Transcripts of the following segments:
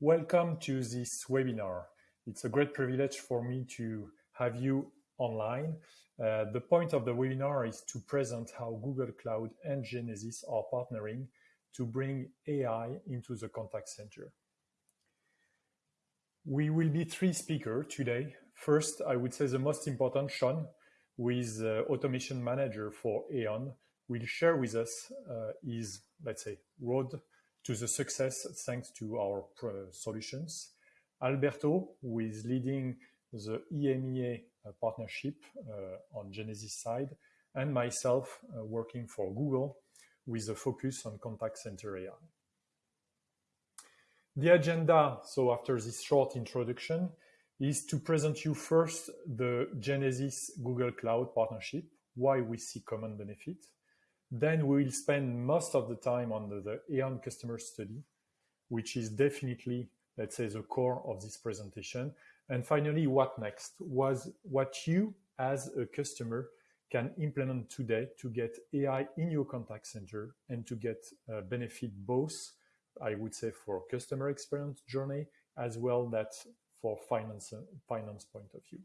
Welcome to this webinar. It's a great privilege for me to have you online. Uh, the point of the webinar is to present how Google Cloud and Genesys are partnering to bring AI into the contact center. We will be three speakers today. First, I would say the most important, Sean, who is uh, automation manager for E.ON, will share with us uh, his, let's say, road to the success thanks to our solutions. Alberto, who is leading the EMEA uh, partnership uh, on Genesys side, and myself uh, working for Google with a focus on contact center AI. The agenda, so after this short introduction, is to present you first the Genesys Google Cloud partnership, why we see common benefit. Then we will spend most of the time on the, the E.ON customer study, which is definitely, let's say, the core of this presentation. And finally, what next was what you as a customer can implement today to get AI in your contact center and to get uh, benefit both, I would say, for customer experience journey as well that for finance finance point of view.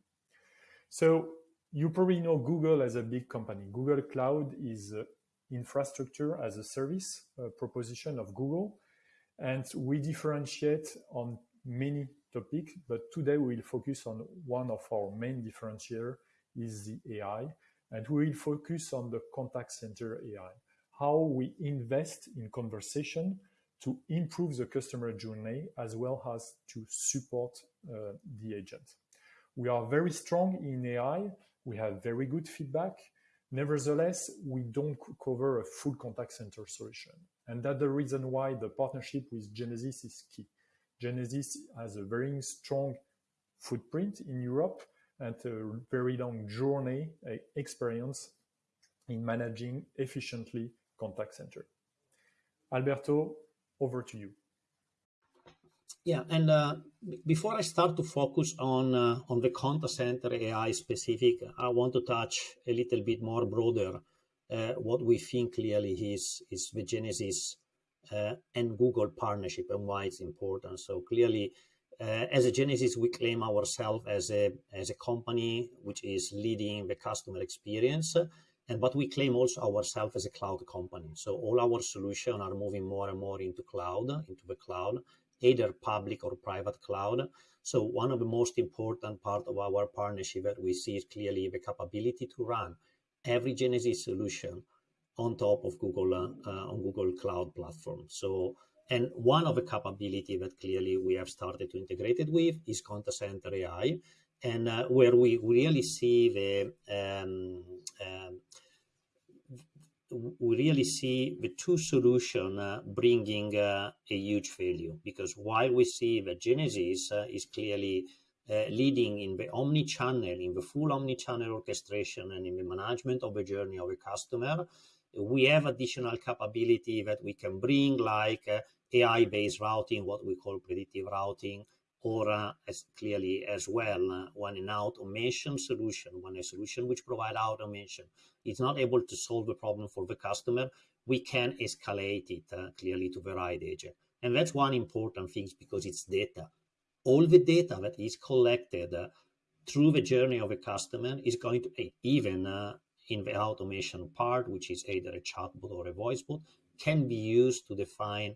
So you probably know Google as a big company. Google Cloud is uh, infrastructure as a service proposition of Google. And we differentiate on many topics, but today we will focus on one of our main differentiator is the AI. And we will focus on the contact center AI, how we invest in conversation to improve the customer journey as well as to support uh, the agent. We are very strong in AI. We have very good feedback. Nevertheless, we don't cover a full contact center solution. And that's the reason why the partnership with Genesys is key. Genesys has a very strong footprint in Europe and a very long journey experience in managing efficiently contact center. Alberto, over to you. Yeah, and uh, before I start to focus on uh, on the contact center AI specific, I want to touch a little bit more broader uh, what we think clearly is is the Genesys uh, and Google partnership and why it's important. So clearly, uh, as a Genesys, we claim ourselves as a as a company which is leading the customer experience. And but we claim also ourselves as a cloud company. So all our solutions are moving more and more into cloud, into the cloud either public or private cloud. So one of the most important part of our partnership that we see is clearly the capability to run every Genesys solution on top of Google uh, on Google Cloud platform. So and one of the capability that clearly we have started to integrate it with is contact center AI, and uh, where we really see the um, um, we really see the two solution uh, bringing uh, a huge value. Because while we see that Genesys uh, is clearly uh, leading in the omni-channel, in the full omni-channel orchestration and in the management of the journey of a customer, we have additional capability that we can bring like uh, AI-based routing, what we call predictive routing, or as clearly as well when an automation solution, when a solution which provide automation is not able to solve the problem for the customer, we can escalate it uh, clearly to the right agent. And that's one important thing because it's data. All the data that is collected uh, through the journey of a customer is going to even uh, in the automation part, which is either a chatbot or a voicebot, can be used to define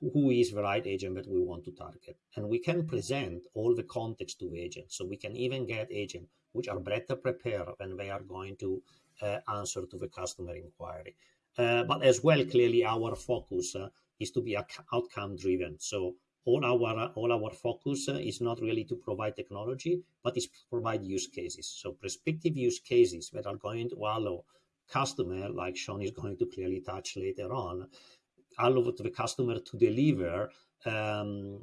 who is the right agent that we want to target. And we can present all the context to the agent. So we can even get agents which are better prepared when they are going to uh, answer to the customer inquiry. Uh, but as well, clearly our focus uh, is to be outcome driven. So all our all our focus uh, is not really to provide technology, but is provide use cases. So prospective use cases that are going to allow customer, like Sean is going to clearly touch later on, allow the customer to deliver um,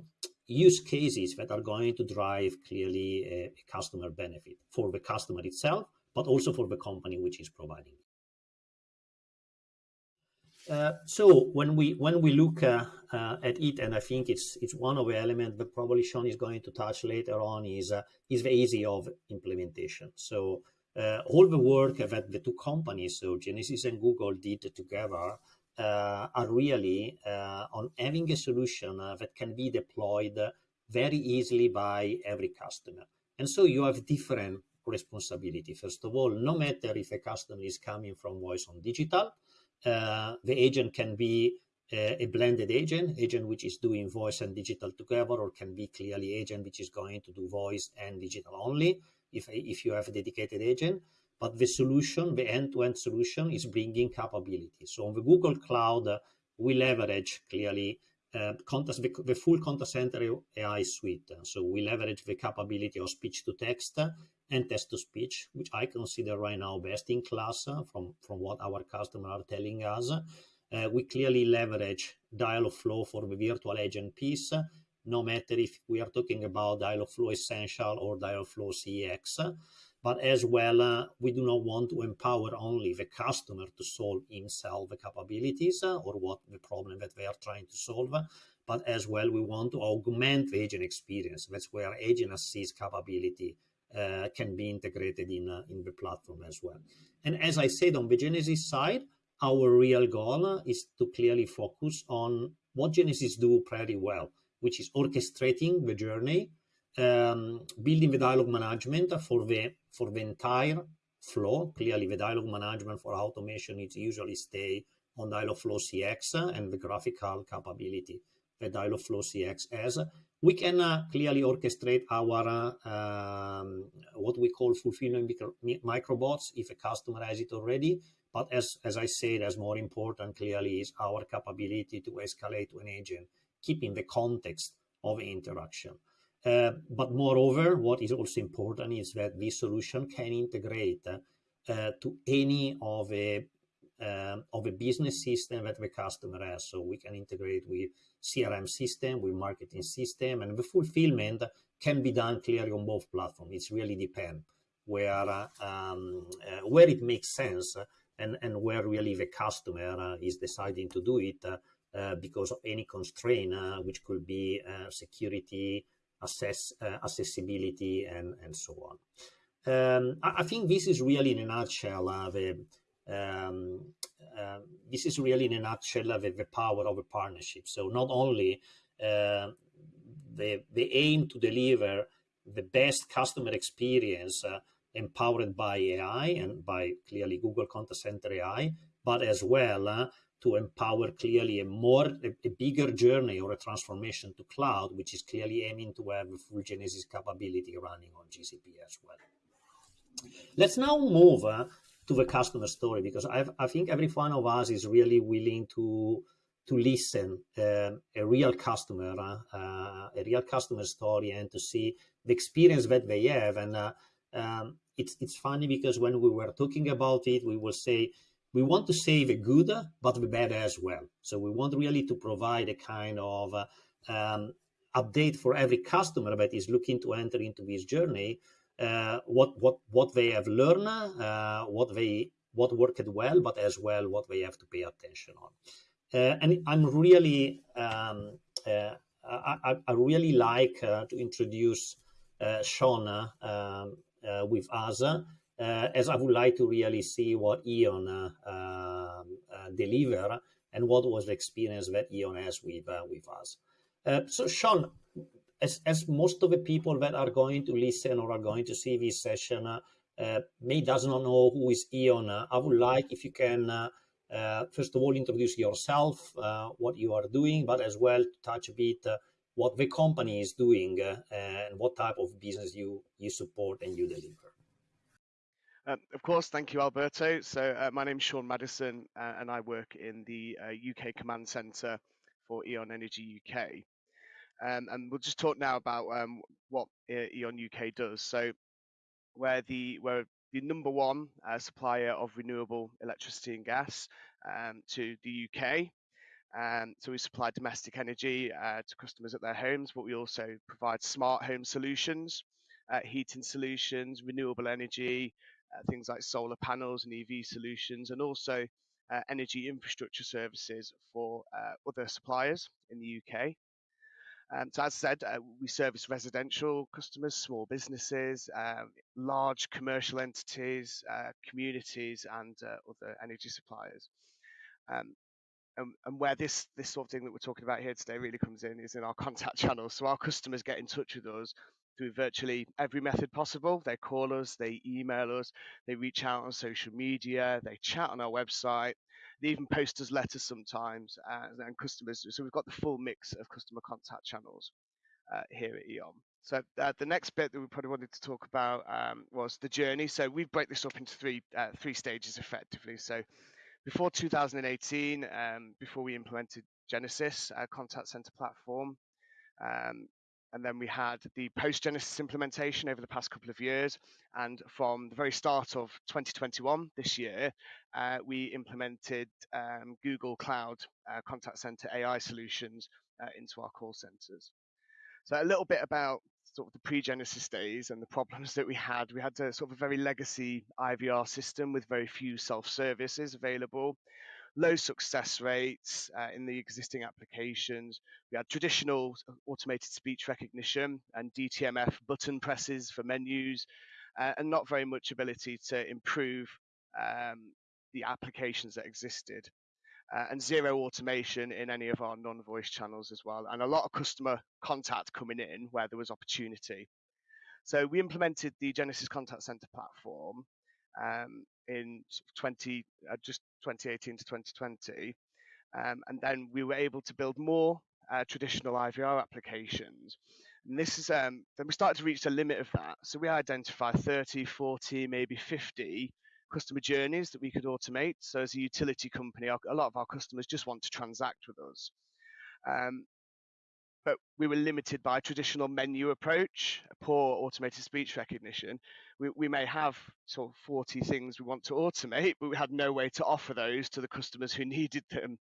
use cases that are going to drive clearly a, a, customer benefit for the customer itself, but also for the company which is providing. Uh, so when we when we look uh, uh, at it, and I think it's it's one of the elements that probably Sean is going to touch later on is uh, is the easy of implementation. So uh, all the work that the two companies, so Genesys and Google, did together are really uh, on having a solution uh, that can be deployed very easily by every customer. And so you have different responsibility. First of all, no matter if a customer is coming from voice on digital, uh, the agent can be uh, a blended agent, agent which is doing voice and digital together, or can be clearly agent which is going to do voice and digital only if, if you have a dedicated agent. But the solution, the end-to-end solution is bringing capability. So on the Google Cloud, uh, we leverage clearly uh, the, the, full contact center AI suite. So we leverage the capability of speech to text and text to speech, which I consider right now best in class from, from what our customers are telling us. Uh, we clearly leverage Dialogflow for the virtual agent piece, no matter if we are talking about Dialogflow Essential or Dialogflow CX. But as well, uh, we do not want to empower only the customer to solve himself the capabilities uh, or what the problem that they are trying to solve, but as well, we want to augment the agent experience. That's where agent assist capability uh, can be integrated in, uh, in the platform as well. And as I said, on the Genesys side, our real goal is to clearly focus on what Genesys do pretty well, which is orchestrating the journey, um, building the dialogue management for the for the entire flow. Clearly, the dialogue management for automation is usually stay on Dialogflow CX and the graphical capability that Dialogflow CX has we can uh, clearly orchestrate our uh, um, what we call fulfillment microbots if a customer has it already. But as, as I said, as more important clearly is our capability to escalate to an agent, keeping the context of interaction. Uh, but moreover, what is also important is that this solution can integrate uh, to any of a um, of a business system that the customer has. So we can integrate with CRM system, with marketing system, and the fulfillment can be done clearly on both platforms. It's really depend where uh, um, uh, where it makes sense and and where really the customer uh, is deciding to do it uh, uh, because of any constraint, uh, which could be security, access, accessibility, and and so on. Um, I, I, think this is really in a nutshell the um, uh, this is really in a nutshell the, the power of a partnership. So not only uh, the, the aim to deliver the best customer experience uh, empowered by AI and by clearly Google Contact Center AI, but as well uh, to empower clearly a more a, bigger journey or a transformation to cloud, which is clearly aiming to have a full Genesys capability running on GCP as well. Let's now move uh, to the customer story because I've, i think every one of us is really willing to to listen uh, a real customer, uh, uh, a real customer story, and to see the experience that they have. And uh, um, it's it's funny because when we were talking about it, we will say we want to save good but the bad as well. So we want really to provide a kind of uh, um, update for every customer that is looking to enter into this journey uh, what what what they have learned, uh, what they what worked well, but as well what they have to pay attention on. Uh, and I'm really um, I, I, really like to introduce Sean um, with us. Uh, as I would like to really see what E.ON uh, um, uh, deliver and what was the experience that E.ON has with uh, with us. Uh, so, Sean, as, as most of the people that are going to listen or are going to see this session uh, may does not know who is E.ON. I would like if you can first of all introduce yourself, what you are doing, but as well to touch a bit what the company is doing and what type of business you you support and you deliver. Um, of course, thank you, Alberto. So my name is Sean Madison, and I work in the UK Command Centre for E.ON Energy UK. Um, and we'll just talk now about um, what E.ON UK does. So we're the we're the number one uh, supplier of renewable electricity and gas um, to the UK. Um, so we supply domestic energy uh, to customers at their homes, but we also provide smart home solutions, uh, heating solutions, renewable energy, uh, things like solar panels and EV solutions, and also uh, energy infrastructure services for uh, other suppliers in the UK. Um, so as I said, uh, we service residential customers, small businesses, uh, large commercial entities, uh, communities, and uh, other energy suppliers. Um, and, and where this this sort of thing that we're talking about here today really comes in is in our contact channels. So our customers get in touch with us through virtually every method possible. They call us, they email us, they reach out on social media, they chat on our website, they even post us letters sometimes, uh, and customers. So we've got the full mix of customer contact channels uh, here at E.ON. So uh, the next bit that we probably wanted to talk about um, was the journey. So we break this up into three uh, three stages effectively. So before 2018, um, before we implemented Genesys, our contact center platform, um, and then we had the post Genesys implementation over the past couple of years. And from the very start of 2021, this year, uh, we implemented um, Google Cloud uh, Contact Center AI solutions uh, into our call centers. So, a little bit about sort of the pre Genesys days and the problems that we had. We had a sort of a very legacy IVR system with very few self-services available low success rates uh, in the existing applications. We had traditional automated speech recognition and DTMF button presses for menus, uh, and not very much ability to improve um, the applications that existed. Uh, and zero automation in any of our non-voice channels as well, and a lot of customer contact coming in where there was opportunity. So we implemented the Genesys Contact Center platform, um, in 20 uh, just 2018 to 2020 um, and then we were able to build more uh, traditional IVR applications. And this is um, then we started to reach the limit of that. So we identified 30 40 maybe 50 customer journeys that we could automate. So as a utility company a lot of our customers just want to transact with us. Um, but we were limited by a traditional menu approach, poor automated speech recognition. We, we may have sort of 40 things we want to automate, but we had no way to offer those to the customers who needed them.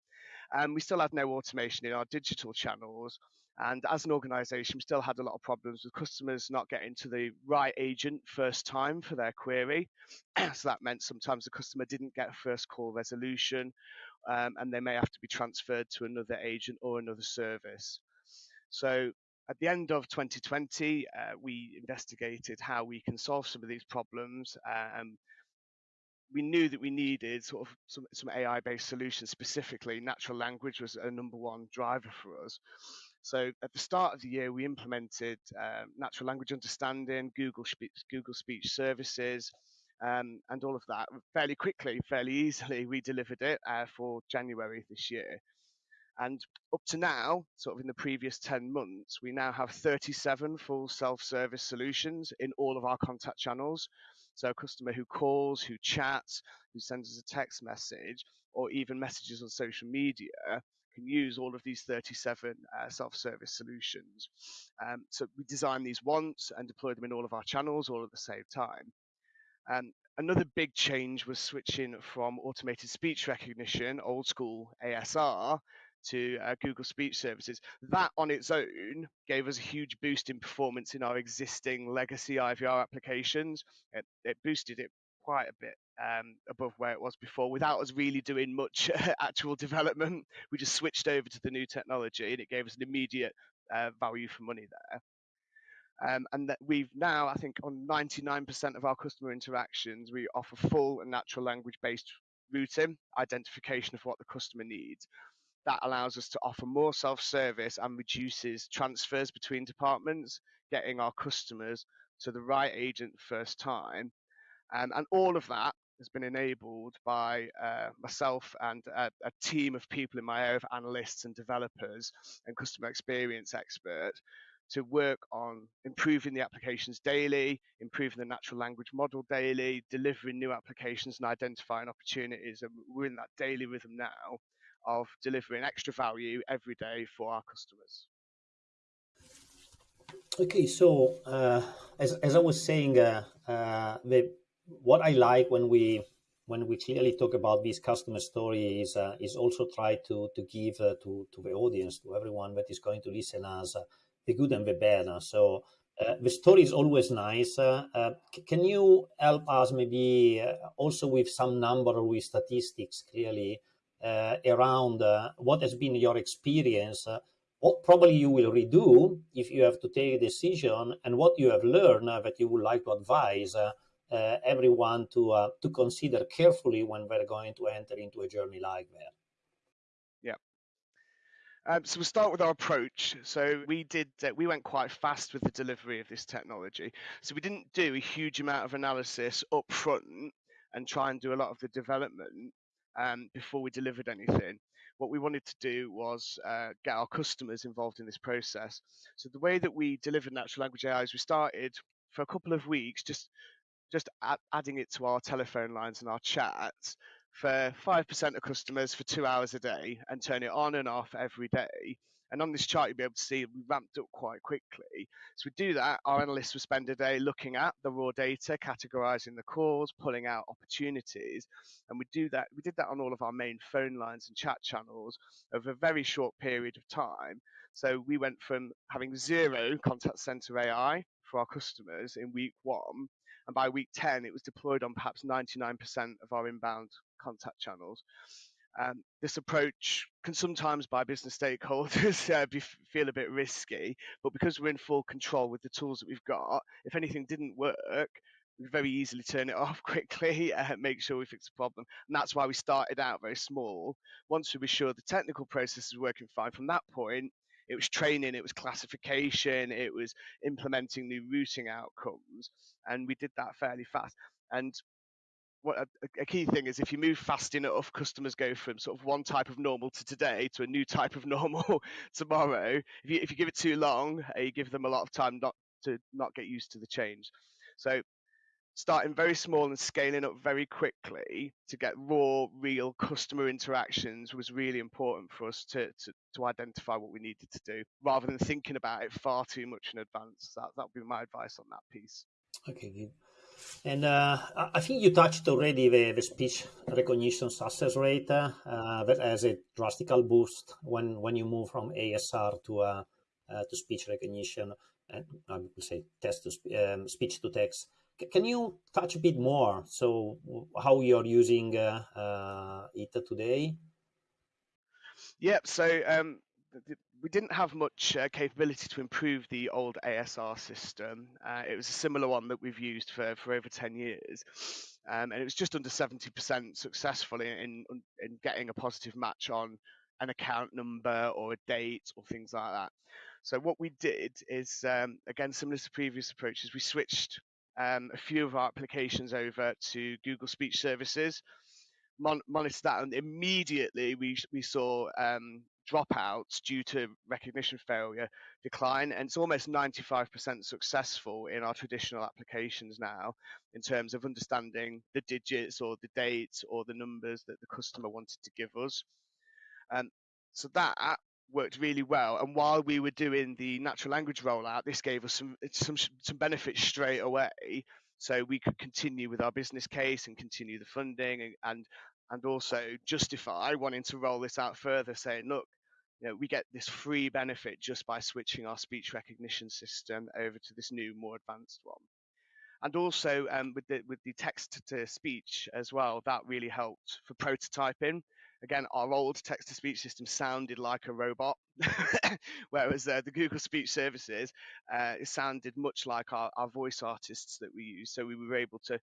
And we still had no automation in our digital channels. And as an organization, we still had a lot of problems with customers not getting to the right agent first time for their query. so that meant sometimes the customer didn't get first call resolution um, and they may have to be transferred to another agent or another service. So at the end of 2020, uh, we investigated how we can solve some of these problems. Um, we knew that we needed sort of some, some AI-based solutions. Specifically, natural language was a number one driver for us. So at the start of the year, we implemented um, natural language understanding, Google Speech, Google Speech Services, um, and all of that fairly quickly, fairly easily. We delivered it uh, for January this year. And up to now, sort of in the previous 10 months, we now have 37 full self service solutions in all of our contact channels. So, a customer who calls, who chats, who sends us a text message, or even messages on social media can use all of these 37 uh, self service solutions. Um, so, we design these once and deploy them in all of our channels all at the same time. Um, another big change was switching from automated speech recognition, old school ASR, to uh, Google Speech Services. That on its own gave us a huge boost in performance in our existing legacy IVR applications. It, it boosted it quite a bit um, above where it was before without us really doing much actual development. We just switched over to the new technology and it gave us an immediate uh, value for money there. Um, and that we've now, I think, on 99% of our customer interactions, we offer full and natural language based routing, identification of what the customer needs that allows us to offer more self-service and reduces transfers between departments, getting our customers to the right agent first time. Um, and all of that has been enabled by uh, myself and a, a, team of people in my area of analysts and developers and customer experience experts to work on improving the applications daily, improving the natural language model daily, delivering new applications and identifying opportunities. And we're in that daily rhythm now of delivering extra value every day for our customers. Okay, so uh, as, as I was saying, uh, uh, the, what I like when we when we clearly talk about this customer story is uh, is also try to to give uh, to to the audience to everyone that is going to listen us uh, the good and the bad. So the story is always nice. can you help us maybe also with some number or with statistics clearly around uh, what has been your experience, uh, what probably you will redo if you have to take a decision, and what you have learned that you would like to advise everyone to to consider carefully when they're going to enter into a journey like that. Um, so we'll start with our approach. So we did uh, we went quite fast with the delivery of this technology. So we didn't do a huge amount of analysis up front and try and do a lot of the development um, before we delivered anything. What we wanted to do was uh, get our customers involved in this process. So the way that we delivered natural language AI is we started for a couple of weeks just just adding it to our telephone lines and our chats for 5% of customers for two hours a day and turn it on and off every day. And on this chart, you'll be able to see we ramped up quite quickly. So we do that. Our analysts will spend a day looking at the raw data, categorizing the calls, pulling out opportunities. And we do that. We did that on all of our main phone lines and chat channels over a very short period of time. So we went from having zero contact center AI for our customers in week one and by week 10 it was deployed on perhaps 99% of our inbound contact channels. Um, this approach can sometimes by business stakeholders uh, be, feel a bit risky, but because we're in full control with the tools that we've got, if anything didn't work, we very easily turn it off quickly and uh, make sure we fix the problem. And that's why we started out very small. Once we were sure the technical process was working fine, from that point, it was training, it was classification, it was implementing new routing outcomes, and we did that fairly fast. And a, a, key thing is if you move fast enough, customers go from sort of one type of normal to today to a new type of normal tomorrow. If you if you give it too long, uh, you give them a lot of time not to not get used to the change. So starting very small and scaling up very quickly to get raw, real customer interactions was really important for us to, to, to identify what we needed to do rather than thinking about it far too much in advance. That that would be my advice on that piece. Okay. And uh, I think you touched already the, the speech recognition success rate uh, that has a drastical boost when, when you move from ASR to uh, uh, to speech recognition and I would say text to um, speech to text. Can you touch a bit more? So, how you're using uh, uh, it today? Yeah, So, um, we didn't have much uh, capability to improve the old ASR system. Uh, it was a similar one that we've used for, for over 10 years. Um, and it was just under 70% successful in, in, in getting a positive match on an account number or a date or things like that. So what we did is, um, again, similar to previous approaches, we switched um, a few of our applications over to Google Speech Services, mon- monitored that, and immediately we we saw um, dropouts due to recognition failure decline, and it's almost 95% successful in our traditional applications now in terms of understanding the digits or the dates or the numbers that the customer wanted to give us. Um, so that worked really well. And while we were doing the natural language rollout, this gave us some some some benefits straight away. So we could continue with our business case and continue the funding and and, and also justify wanting to roll this out further, saying, look, you know, we get this free benefit just by switching our speech recognition system over to this new, more advanced one. And also um, with the with the text to speech as well, that really helped for prototyping again, our old text to speech system sounded like a robot, whereas uh, the Google Speech Services, uh, it sounded much like our, our voice artists that we use. So we were able to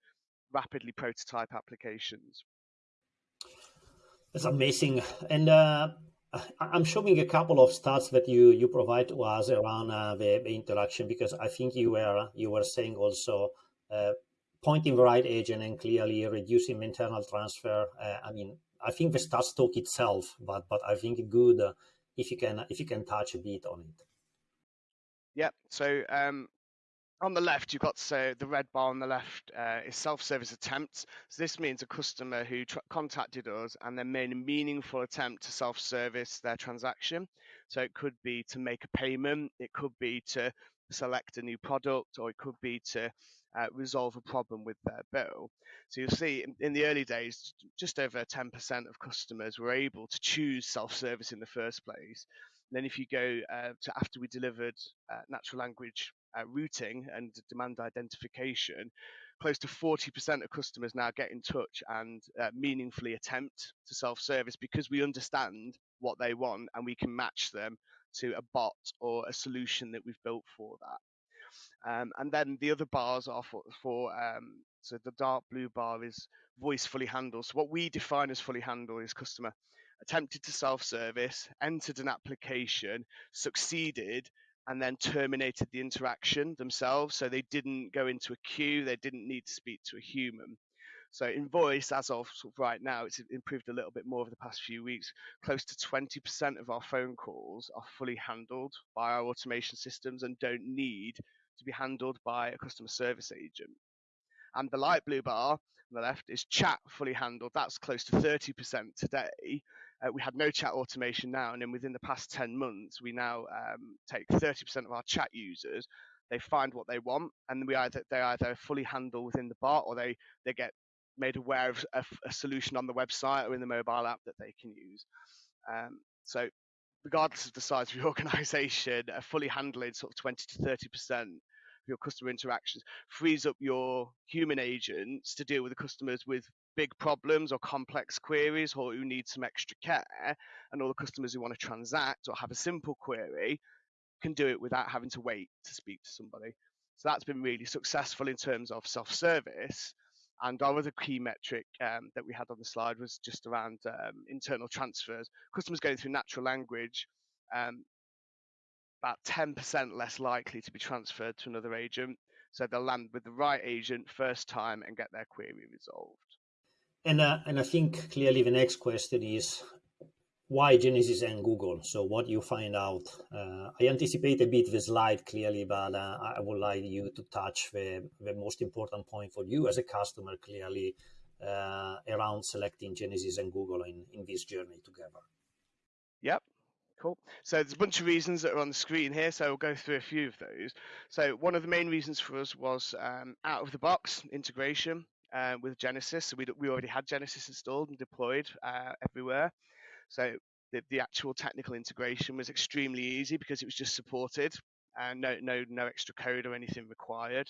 rapidly prototype applications. That's amazing. And uh, I'm showing a couple of stats that you, you provide to us around uh, the, the, interaction because I think you were you were saying also uh, pointing the right agent and clearly reducing internal transfer. Uh, I mean, I think the stats talk itself, but but I think good if you can if you can touch a bit on it. Yeah. So um, on the left, you've got so the red bar on the left uh, is self-service attempts. So this means a customer who tr- contacted us and then made a meaningful attempt to self-service their transaction. So it could be to make a payment, it could be to select a new product, or it could be to uh, resolve a problem with their bill. So you'll see in, in, the early days, just over 10% of customers were able to choose self-service in the first place. Then if you go uh, to after we delivered uh, natural language routing and demand identification, close to 40% of customers now get in touch and uh, meaningfully attempt to self-service because we understand what they want and we can match them to a bot or a solution that we've built for that. Um, and then the other bars are for, for um, so the dark blue bar is voice fully handled. So what we define as fully handled is customer attempted to self-service, entered an application, succeeded, and then terminated the interaction themselves. So they didn't go into a queue, they didn't need to speak to a human. So in voice, as of, right now, it's improved a little bit more over the past few weeks. Close to 20% of our phone calls are fully handled by our automation systems and don't need to be handled by a customer service agent. And the light blue bar on the left is chat fully handled. That's close to 30% today. Uh, we had no chat automation now, and then within the past 10 months, we now um, take 30% of our chat users. They find what they want, and we either they either fully handle within the bot, or they they get made aware of a, a solution on the website or in the mobile app that they can use. Um, so, regardless of the size of your organization, a fully handling sort of 20 to 30 percent of your customer interactions frees up your human agents to deal with the customers with big problems or complex queries or who need some extra care and all the customers who want to transact or have a simple query can do it without having to wait to speak to somebody so that's been really successful in terms of self-service and our other key metric um, that we had on the slide was just around um, internal transfers customers going through natural language um, about 10% less likely to be transferred to another agent. So they'll land with the right agent first time and get their query resolved. And, uh, and I think clearly the next question is why Genesys and Google? So what you find out? Uh, I anticipate a bit the slide clearly, but uh, I would like you to touch the, the most important point for you as a customer clearly uh, around selecting Genesys and Google in, in this journey together. Yep. Cool. So there's a bunch of reasons that are on the screen here, so we'll go through a few of those. So one of the main reasons for us was um, out of the box integration uh, with Genesys. So we, we already had Genesys installed and deployed uh, everywhere. So the, the actual technical integration was extremely easy because it was just supported and no, no, no extra code or anything required.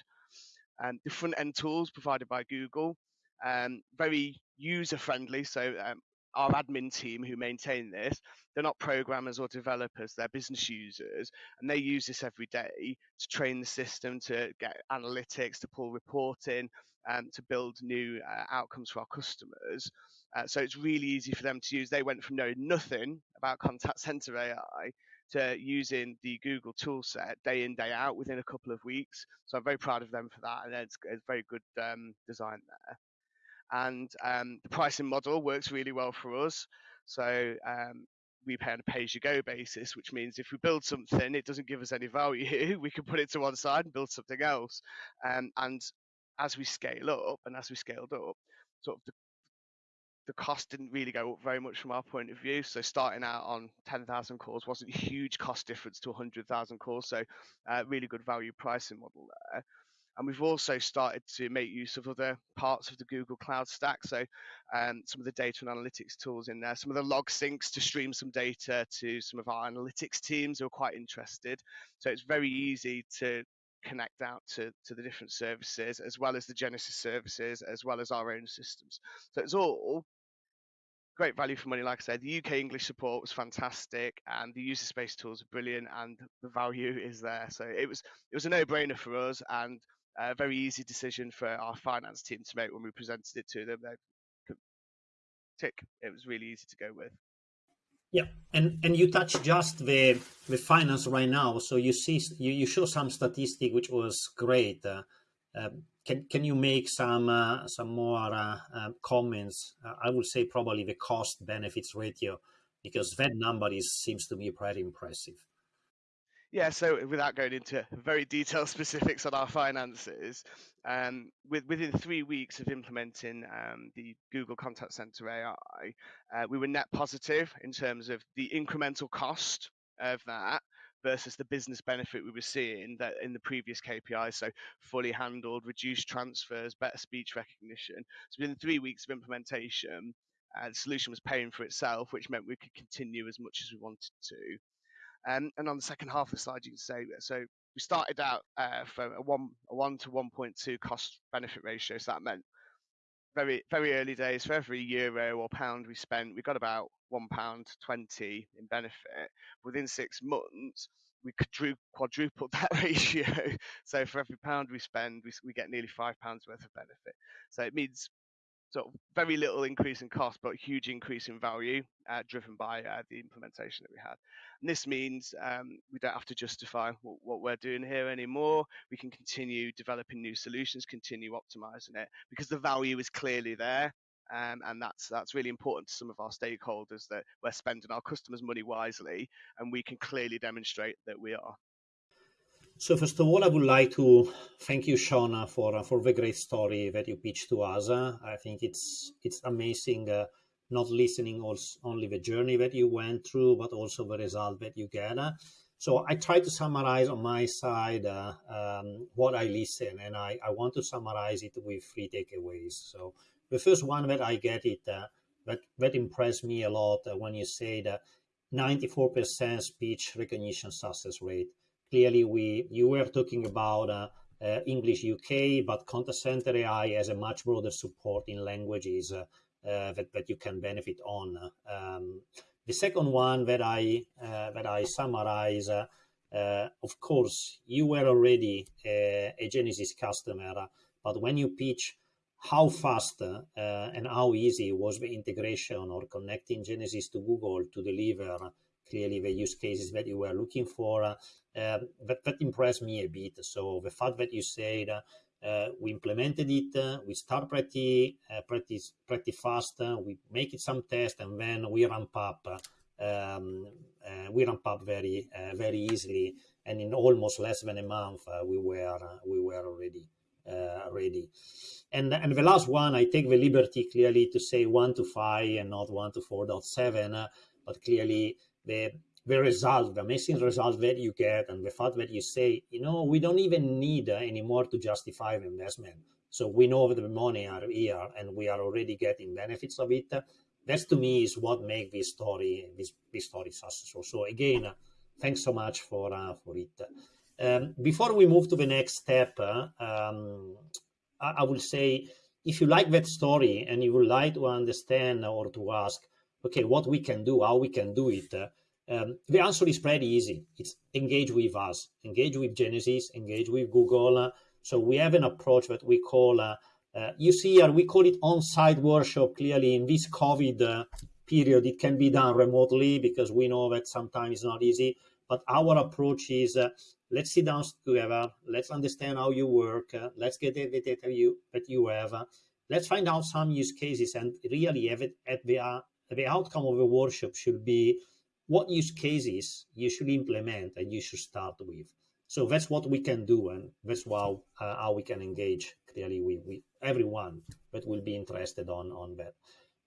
Um, the front end tools provided by Google, um, very user friendly. So um, our admin team who maintain this, they're not programmers or developers, they're business users, and they use this every day to train the system, to get analytics, to pull reporting, and to build new uh, outcomes for our customers. Uh, so it's really easy for them to use. They went from knowing nothing about contact center AI to using the Google toolset day in, day out within a couple of weeks. So I'm very proud of them for that, and it's, it's very good um, design there and um, the pricing model works really well for us. So um, we pay on a pay-as-you-go basis, which means if we build something, it doesn't give us any value. we can put it to one side and build something else. Um, and as we scale up, and as we scaled up, sort of the, the cost didn't really go up very much from our point of view. So starting out on 10,000 calls wasn't a huge cost difference to 100,000 calls. So uh, really good value pricing model there. And we've also started to make use of other parts of the Google Cloud stack. So um, some of the data and analytics tools in there, some of the log syncs to stream some data to some of our analytics teams who are quite interested. So it's very easy to connect out to, to the different services as well as the Genesys services, as well as our own systems. So it's all great value for money. Like I said, the UK English support was fantastic, and the user space tools are brilliant, and the value is there. So it was it was a no-brainer for us, and a very easy decision for our finance team to make when we presented it to them. They tick. It was really easy to go with. Yeah, and and you touch just the the finance right now. So you see, you, you show some statistic which was great. Uh, uh, can can you make some uh, some more uh, um, comments? Uh, I would say probably the cost benefits ratio because that number is seems to be pretty impressive. Yeah, so without going into very detailed specifics on our finances, um, with, within three weeks of implementing um, the Google Contact Center AI, uh, we were net positive in terms of the incremental cost of that versus the business benefit we were seeing that in the previous KPIs. So fully handled, reduced transfers, better speech recognition. So within three weeks of implementation, uh, the solution was paying for itself, which meant we could continue as much as we wanted to. Um, and on the second half of the slide, you can say so. We started out uh, from a one, a one to 1.2 cost benefit ratio. So that meant very, very early days for every euro or pound we spent, we got about one pound 20 in benefit. Within six months, we quadrupled that ratio. so for every pound we spend, we, we get nearly five pounds worth of benefit. So it means sort of very little increase in cost, but huge increase in value uh, driven by uh, the implementation that we had. And this means um, we don't have to justify what, what, we're doing here anymore. We can continue developing new solutions, continue optimizing it because the value is clearly there. Um, and that's that's really important to some of our stakeholders that we're spending our customers' money wisely, and we can clearly demonstrate that we are. So first of all, I would like to thank you, Shauna, for for the great story that you pitched to us. I think it's it's amazing, uh, not listening also only the journey that you went through, but also the result that you get. So I try to summarize on my side uh, um, what I listen, and I, I want to summarize it with three takeaways. So the first one that I get it uh, that that impressed me a lot uh, when you say that 94% speech recognition success rate clearly we you were talking about uh, uh, English UK, but Contact Center AI has a much broader support in languages uh, uh, that, that you can benefit on. Um, the second one that I uh, that I summarize, uh, of course, you were already a, a Genesys customer, but when you pitch how fast and how easy was the integration or connecting Genesys to Google to deliver clearly the use cases that you were looking for. Uh, that, that impressed me a bit. So the fact that you said uh, we implemented it, uh, we start pretty, uh, pretty, pretty fast, uh, we make it some test, and then we ramp up. Um, uh, we ramp up very, very easily, and in almost less than a month, we were, we were already ready. And, and the last one, I take the liberty clearly to say one to five and not one to 4.7, but clearly the the result, the amazing result that you get, and the fact that you say, you know, we don't even need uh, anymore to justify the investment. So we know that the money are here, and we are already getting benefits of it. That to me is what makes this story this, this story successful. So again, uh, thanks so much for uh, for it. Um, before we move to the next step, uh, um, I, I will say if you like that story and you would like to understand or to ask okay, what we can do, how we can do it, uh, um, the answer is pretty easy. It's engage with us, engage with Genesys, engage with Google. Uh, so we have an approach that we call, uh, uh you see here, we call it on-site workshop. Clearly in this COVID uh, period, it can be done remotely because we know that sometimes it's not easy. But our approach is uh, let's sit down together, let's understand how you work, let's get the data you, that you have, let's find out some use cases and really have it at the the outcome of a workshop should be what use cases you should implement and you should start with. So that's what we can do, and that's how, uh, how we can engage clearly with, with everyone that will be interested on, on that.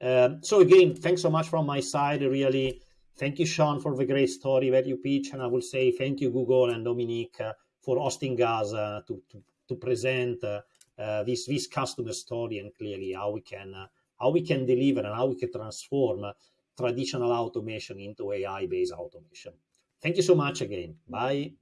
Um, so again, thanks so much from my side. Really, thank you, Sean, for the great story that you pitch, and I will say thank you, Google and Dominique, uh, for hosting us uh, to, to, to present uh, uh, this this customer story and clearly how we can uh, how we can deliver and how we can transform traditional automation into AI-based automation. Thank you so much again. Bye.